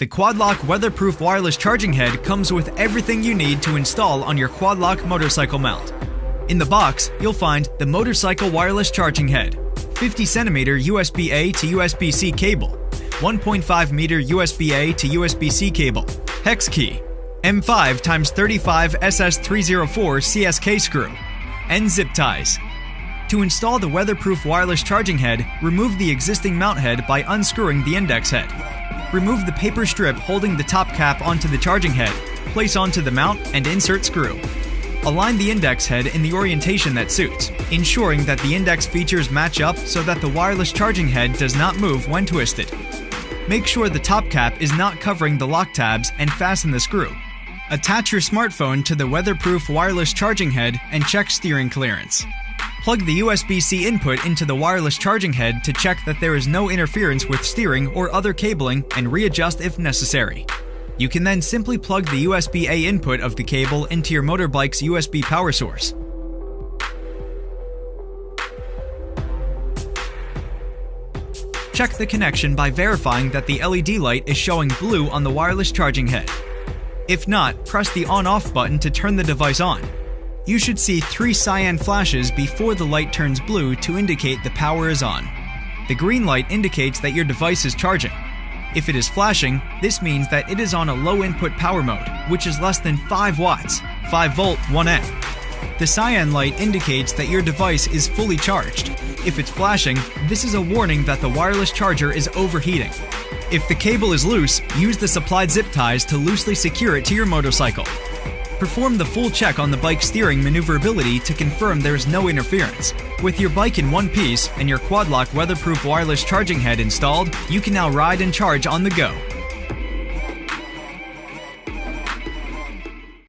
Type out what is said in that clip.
The Quadlock weatherproof wireless charging head comes with everything you need to install on your Quadlock motorcycle mount. In the box, you'll find the motorcycle wireless charging head, 50 centimeter USB A to USB C cable, 1.5 meter USB A to USB C cable, hex key, M5 x 35 SS304 CSK screw, and zip ties. To install the weatherproof wireless charging head, remove the existing mount head by unscrewing the index head. Remove the paper strip holding the top cap onto the charging head, place onto the mount, and insert screw. Align the index head in the orientation that suits, ensuring that the index features match up so that the wireless charging head does not move when twisted. Make sure the top cap is not covering the lock tabs and fasten the screw. Attach your smartphone to the weatherproof wireless charging head and check steering clearance. Plug the USB-C input into the wireless charging head to check that there is no interference with steering or other cabling and readjust if necessary. You can then simply plug the USB-A input of the cable into your motorbike's USB power source. Check the connection by verifying that the LED light is showing blue on the wireless charging head. If not, press the on-off button to turn the device on. You should see three cyan flashes before the light turns blue to indicate the power is on. The green light indicates that your device is charging. If it is flashing, this means that it is on a low input power mode, which is less than 5 watts, 5 volt 1A. The cyan light indicates that your device is fully charged. If it's flashing, this is a warning that the wireless charger is overheating. If the cable is loose, use the supplied zip ties to loosely secure it to your motorcycle. Perform the full check on the bike's steering maneuverability to confirm there is no interference. With your bike in one piece and your Quadlock weatherproof wireless charging head installed, you can now ride and charge on the go.